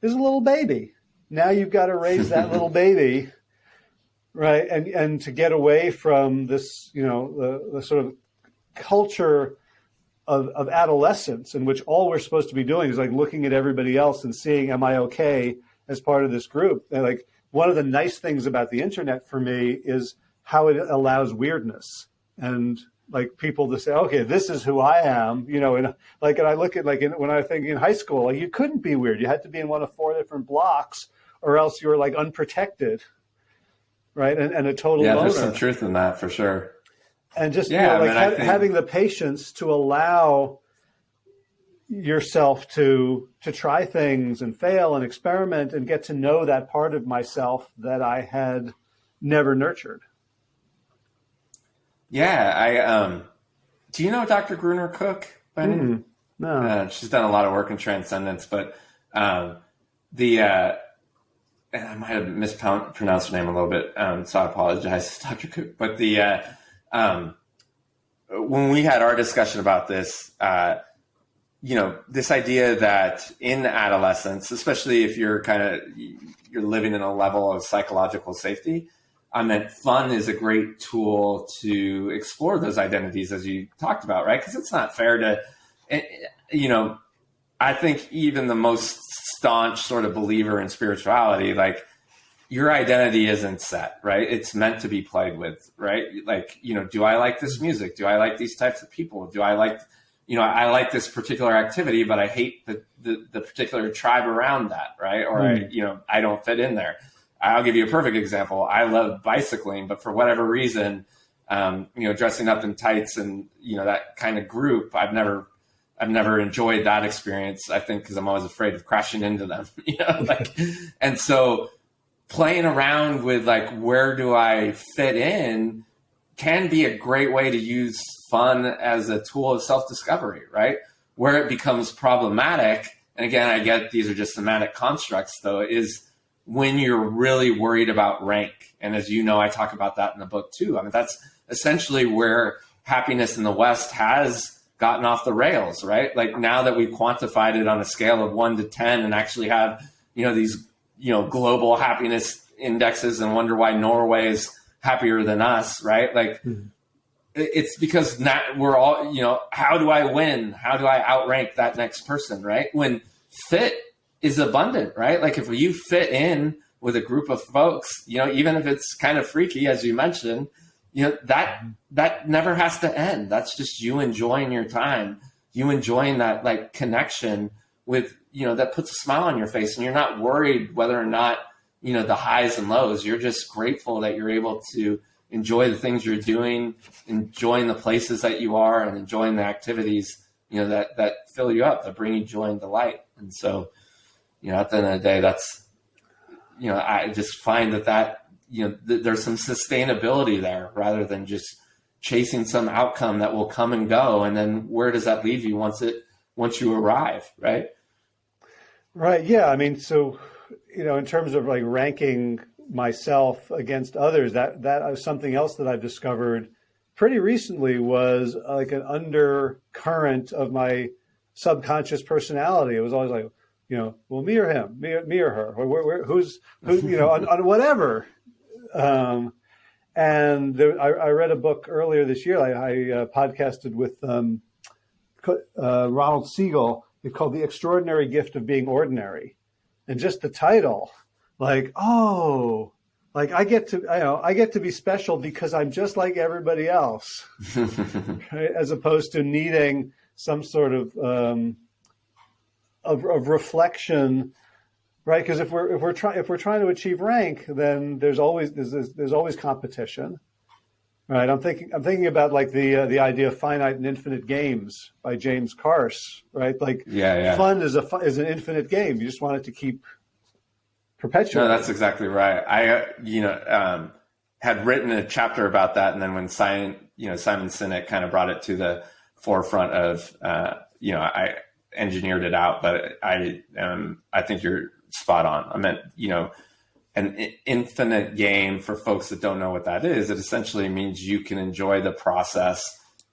is a little baby. Now you've got to raise that little baby right? And and to get away from this, you know, the, the sort of culture of, of adolescence in which all we're supposed to be doing is like looking at everybody else and seeing, am I okay as part of this group? And like one of the nice things about the internet for me is how it allows weirdness and like people to say, okay, this is who I am, you know, and like, and I look at like in, when I think in high school, like you couldn't be weird. You had to be in one of four different blocks or else you were like unprotected. Right. And, and a total yeah, loner. there's some truth in that for sure. And just, yeah, you know, like I mean, ha- think... having the patience to allow yourself to, to try things and fail and experiment and get to know that part of myself that I had never nurtured. Yeah, I um, do you know Dr. Gruner Cook? Mm, no, uh, she's done a lot of work in transcendence, but um, the uh, and I might have mispronounced her name a little bit, um, so I apologize, Dr. Cook. But the uh, um, when we had our discussion about this, uh, you know, this idea that in adolescence, especially if you're kind of you're living in a level of psychological safety, I meant fun is a great tool to explore those identities as you talked about, right? Because it's not fair to, eh, you know, I think even the most staunch sort of believer in spirituality, like your identity isn't set, right? It's meant to be played with, right? Like, you know, do I like this music? Do I like these types of people? Do I like, you know, I like this particular activity, but I hate the, the, the particular tribe around that, right? Or, mm. I, you know, I don't fit in there I'll give you a perfect example. I love bicycling, but for whatever reason, um, you know, dressing up in tights and you know that kind of group, I've never, I've never enjoyed that experience. I think because I'm always afraid of crashing into them. You know, like, and so playing around with like where do I fit in can be a great way to use fun as a tool of self discovery, right? Where it becomes problematic, and again, I get these are just semantic constructs, though, is when you're really worried about rank. And as you know, I talk about that in the book too. I mean, that's essentially where happiness in the West has gotten off the rails, right? Like now that we've quantified it on a scale of one to 10 and actually have, you know, these, you know, global happiness indexes and wonder why Norway is happier than us, right? Like, mm-hmm. it's because not, we're all, you know, how do I win? How do I outrank that next person, right? When fit is abundant, right? Like if you fit in with a group of folks, you know, even if it's kind of freaky, as you mentioned, you know, that mm-hmm. that never has to end. That's just you enjoying your time, you enjoying that like connection with, you know, that puts a smile on your face and you're not worried whether or not, you know, the highs and lows. You're just grateful that you're able to enjoy the things you're doing, enjoying the places that you are and enjoying the activities, you know, that that fill you up, that bring you joy and delight. And so you know, at the end of the day, that's, you know, I just find that that, you know, th- there's some sustainability there rather than just chasing some outcome that will come and go. And then where does that leave you once it, once you arrive, right? Right. Yeah. I mean, so, you know, in terms of like ranking myself against others, that, that is something else that I've discovered pretty recently was uh, like an undercurrent of my subconscious personality. It was always like, you know, well, me or him, me, me or her, where, where, who's, who, you know, on, on whatever. Um, and there, I, I, read a book earlier this year. I, I uh, podcasted with um, uh, Ronald Siegel. It's called "The Extraordinary Gift of Being Ordinary," and just the title, like, oh, like I get to, I know, I get to be special because I'm just like everybody else, right? as opposed to needing some sort of um, of, of reflection, right? Because if we're if we're trying if we're trying to achieve rank, then there's always there's, there's always competition, right? I'm thinking I'm thinking about like the uh, the idea of finite and infinite games by James Carse, right? Like yeah, yeah. fun is a is an infinite game. You just want it to keep perpetuating. No, that's exactly right. I uh, you know um, had written a chapter about that, and then when Simon you know Simon Sinek kind of brought it to the forefront of uh, you know I engineered it out, but I um, I think you're spot on. I meant you know an infinite game for folks that don't know what that is. It essentially means you can enjoy the process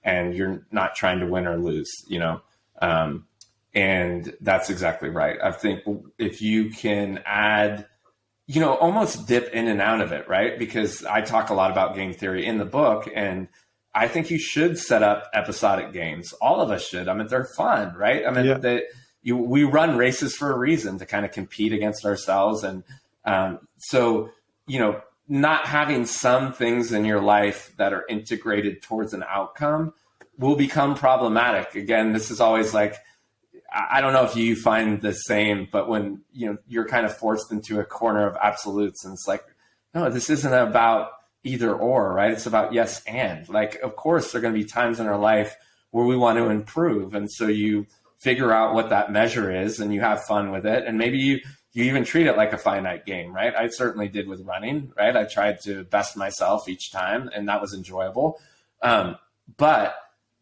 and you're not trying to win or lose. You know. Um, and that's exactly right. I think if you can add, you know, almost dip in and out of it, right? Because I talk a lot about game theory in the book, and I think you should set up episodic games. All of us should. I mean, they're fun, right? I mean, yeah. they, you, we run races for a reason to kind of compete against ourselves. And um, so, you know, not having some things in your life that are integrated towards an outcome will become problematic. Again, this is always like, I don't know if you find the same, but when you know you're kind of forced into a corner of absolutes, and it's like, no, this isn't about either or, right? It's about yes and. Like, of course, there are going to be times in our life where we want to improve, and so you figure out what that measure is, and you have fun with it, and maybe you you even treat it like a finite game, right? I certainly did with running, right? I tried to best myself each time, and that was enjoyable. Um, but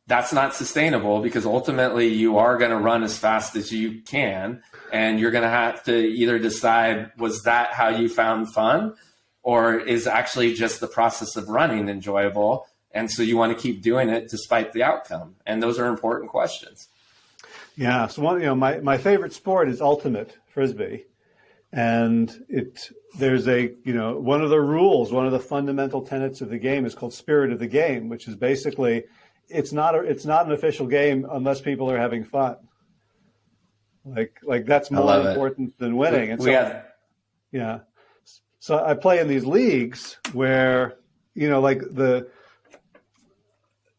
that's not sustainable because ultimately you are going to run as fast as you can, and you're going to have to either decide was that how you found fun, or is actually just the process of running enjoyable, and so you want to keep doing it despite the outcome. And those are important questions. Yeah. So one, you know, my, my favorite sport is ultimate frisbee and it there's a you know one of the rules one of the fundamental tenets of the game is called spirit of the game which is basically it's not a, it's not an official game unless people are having fun like like that's more important it. than winning and so have... yeah so i play in these leagues where you know like the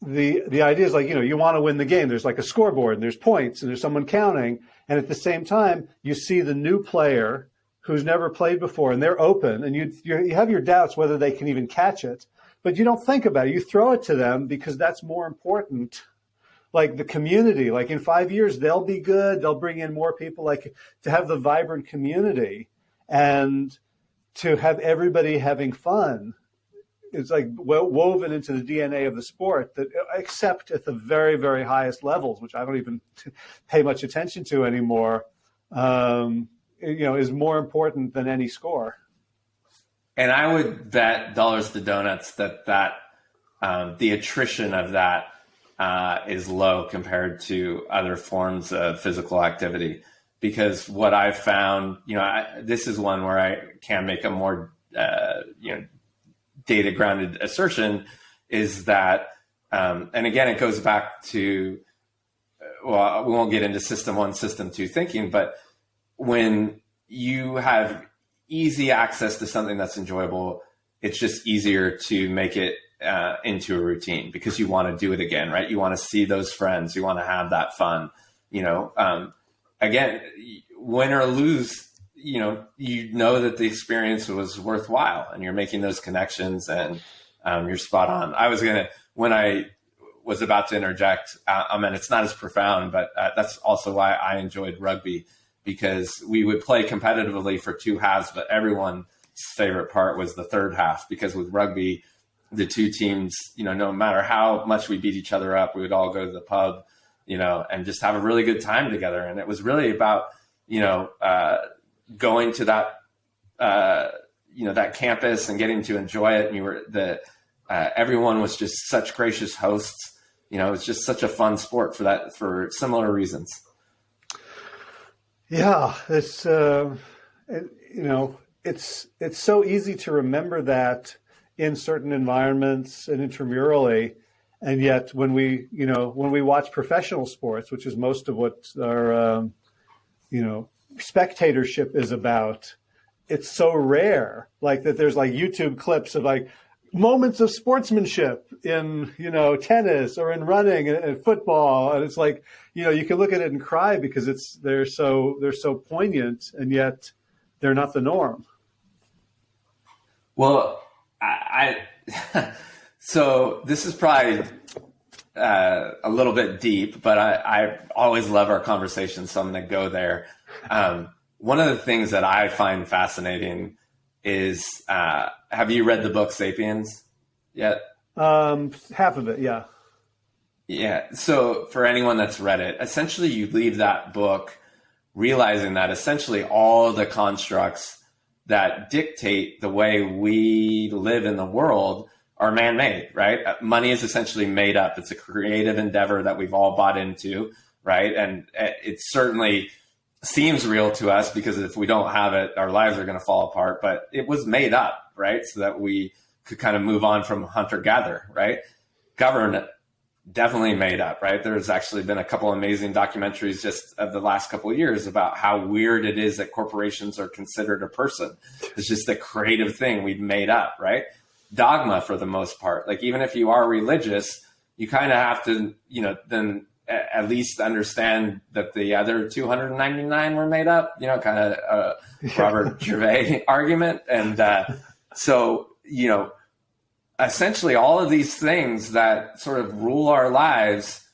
the the idea is like you know you want to win the game there's like a scoreboard and there's points and there's someone counting and at the same time you see the new player who's never played before and they're open and you, you have your doubts whether they can even catch it, but you don't think about it. You throw it to them because that's more important. Like the community, like in five years, they'll be good. They'll bring in more people, like to have the vibrant community and to have everybody having fun. It's like woven into the DNA of the sport that except at the very, very highest levels, which I don't even pay much attention to anymore. Um, you know, is more important than any score. And I would bet dollars to donuts that that um, the attrition of that uh, is low compared to other forms of physical activity. Because what I've found, you know, I, this is one where I can make a more, uh, you know, data grounded assertion is that, um, and again, it goes back to, well, we won't get into system one, system two thinking, but when you have easy access to something that's enjoyable, it's just easier to make it uh, into a routine because you want to do it again, right? You want to see those friends, you want to have that fun. You know, um, again, win or lose, you know, you know that the experience was worthwhile, and you're making those connections, and um, you're spot on. I was gonna when I was about to interject. Uh, I mean, it's not as profound, but uh, that's also why I enjoyed rugby because we would play competitively for two halves, but everyone's favorite part was the third half because with rugby, the two teams, you know, no matter how much we beat each other up, we would all go to the pub, you know, and just have a really good time together. And it was really about, you know, uh, going to that, uh, you know, that campus and getting to enjoy it. And you were the, uh, everyone was just such gracious hosts. You know, it was just such a fun sport for that, for similar reasons. Yeah, it's uh, it, you know it's it's so easy to remember that in certain environments and intramurally, and yet when we you know when we watch professional sports, which is most of what our um, you know spectatorship is about, it's so rare. Like that, there's like YouTube clips of like moments of sportsmanship in you know tennis or in running and, and, football and it's like you know you can look at it and cry because it's they're so they're so poignant and yet they're not the norm well i, I so this is probably uh, a little bit deep but I, I always love our conversations so i'm going to go there um, one of the things that i find fascinating is uh, have you read the book Sapiens yet? Um, half of it, yeah. Yeah. So for anyone that's read it, essentially you leave that book realizing that essentially all the constructs that dictate the way we live in the world are man-made, right? Uh, money is essentially made up. It's a creative endeavor that we've all bought into, right? And it certainly seems real to us because if we don't have it, our lives are going to fall apart. But it was made up, right? So that we could kind of move on from hunter gatherer, right? Govern definitely made up, right? There's actually been a couple amazing documentaries just of the last couple years about how weird it is that corporations are considered a person. It's just a creative thing we've made up, right? Dogma for the most part. Like even if you are religious, you kind of have to, you know, then at least understand that the other 299 were made up, you know, kind of uh, Robert Gervais argument. And uh, so, you know, essentially all of these things that sort of rule our lives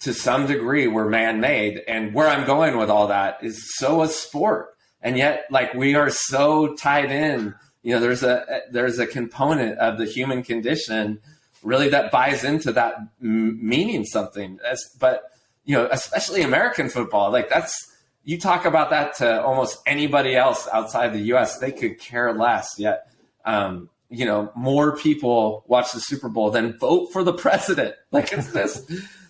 to some degree were man-made and where i'm going with all that is so a sport and yet like we are so tied in you know there's a there's a component of the human condition really that buys into that meaning something As, but you know especially american football like that's you talk about that to almost anybody else outside the us they could care less yet um, you know, more people watch the Super Bowl than vote for the president. Like it's this,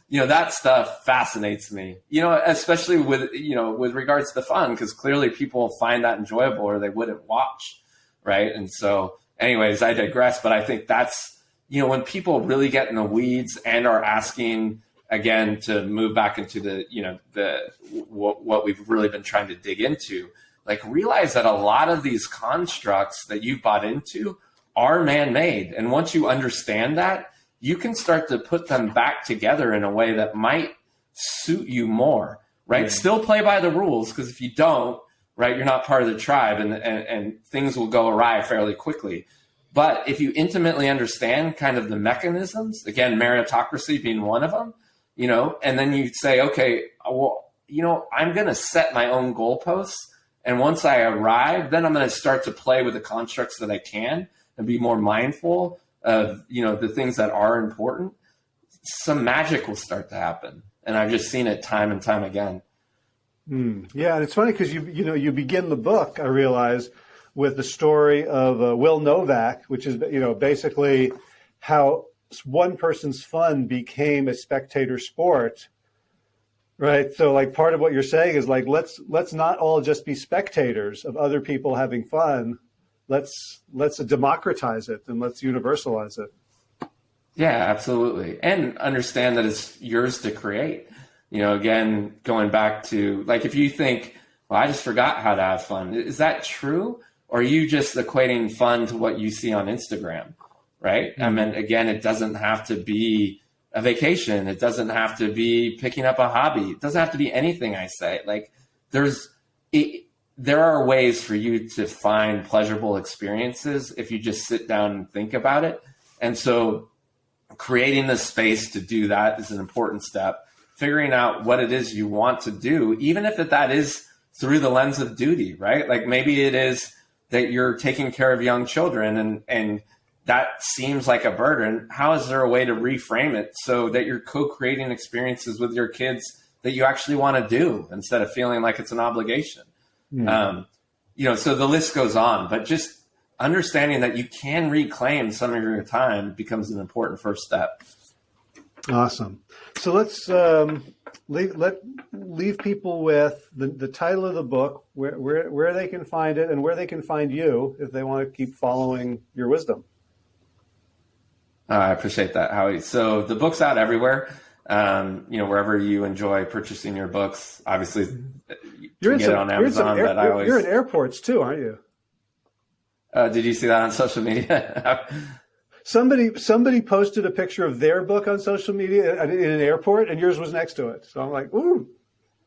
you know, that stuff fascinates me, you know, especially with, you know, with regards to the fun, because clearly people find that enjoyable or they wouldn't watch. Right. And so, anyways, I digress, but I think that's, you know, when people really get in the weeds and are asking, again, to move back into the, you know, the, what, what we've really been trying to dig into, like realize that a lot of these constructs that you've bought into are man made. And once you understand that, you can start to put them back together in a way that might suit you more, right? Yeah. Still play by the rules because if you don't, right, you're not part of the tribe and, and, and things will go awry fairly quickly. But if you intimately understand kind of the mechanisms, again, meritocracy being one of them, you know, and then you say, okay, uh, well, you know, I'm going to set my own goalposts. And once I arrive, then I'm going to start to play with the constructs that I can and be more mindful of you know the things that are important, some magic will start to happen. And I've just seen it time and time again. Mm, yeah, and it's funny because you you know you begin the book. I realize with the story of uh, Will Novak, which is you know basically how one person's fun became a spectator sport right so like part of what you're saying is like let's let's not all just be spectators of other people having fun let's let's democratize it and let's universalize it. Yeah, absolutely. And understand that it's yours to create. You know, again, going back to like if you think, well, I just forgot how to have fun. Is that true? Or are you just equating fun to what you see on Instagram? Right? Mm-hmm. I mean, again, it doesn't have to be a vacation. It doesn't have to be picking up a hobby. It doesn't have to be anything I say. Like there's it, there are ways for you to find pleasurable experiences if you just sit down and think about it. And so creating the space to do that is an important step. Figuring out what it is you want to do, even if that is through the lens of duty, right? Like maybe it is that you're taking care of young children and, and that seems like a burden. How is there a way to reframe it so that you're co-creating experiences with your kids that you actually want to do instead of feeling like it's an obligation? Mm. Um, you know, so the list goes on, but just understanding that you can reclaim some of your time becomes an important first step. Awesome. So let's um, leave, let leave people with the, the title of the book, where, where where they can find it, and where they can find you if they want to keep following your wisdom. Uh, I appreciate that, Howie. So the book's out everywhere. Um, you know, wherever you enjoy purchasing your books. Obviously, you're in some, on Amazon, you're, air, you're, you're in airports too, aren't you? Uh, did you see that on social media? somebody somebody posted a picture of their book on social media in an airport, and yours was next to it. So I'm like, ooh,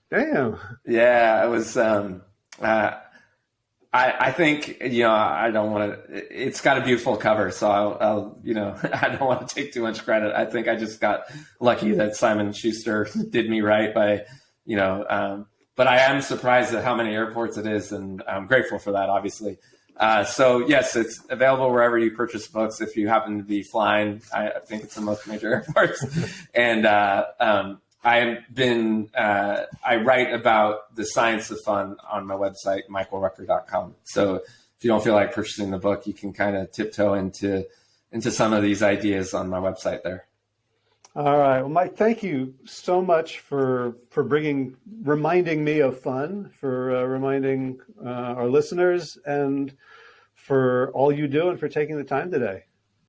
damn. Yeah, it was. Um, uh, I, I think you know I don't want to. It's got a beautiful cover, so I'll, I'll, you know I don't want to take too much credit. I think I just got lucky that Simon Schuster did me right by you know um, but I am surprised at how many airports it is, and I'm grateful for that, obviously. Uh, so yes, it's available wherever you purchase books. If you happen to be flying, I, I think it's in most major airports. and uh, um, I've been uh, I write about the science of fun on my website, michaelrucker.com. So if you don't feel like purchasing the book, you can kind of tiptoe into into some of these ideas on my website there. All right. Well, Mike, thank you so much for for bringing, reminding me of fun, for uh, reminding uh, our listeners, and for all you do, and for taking the time today.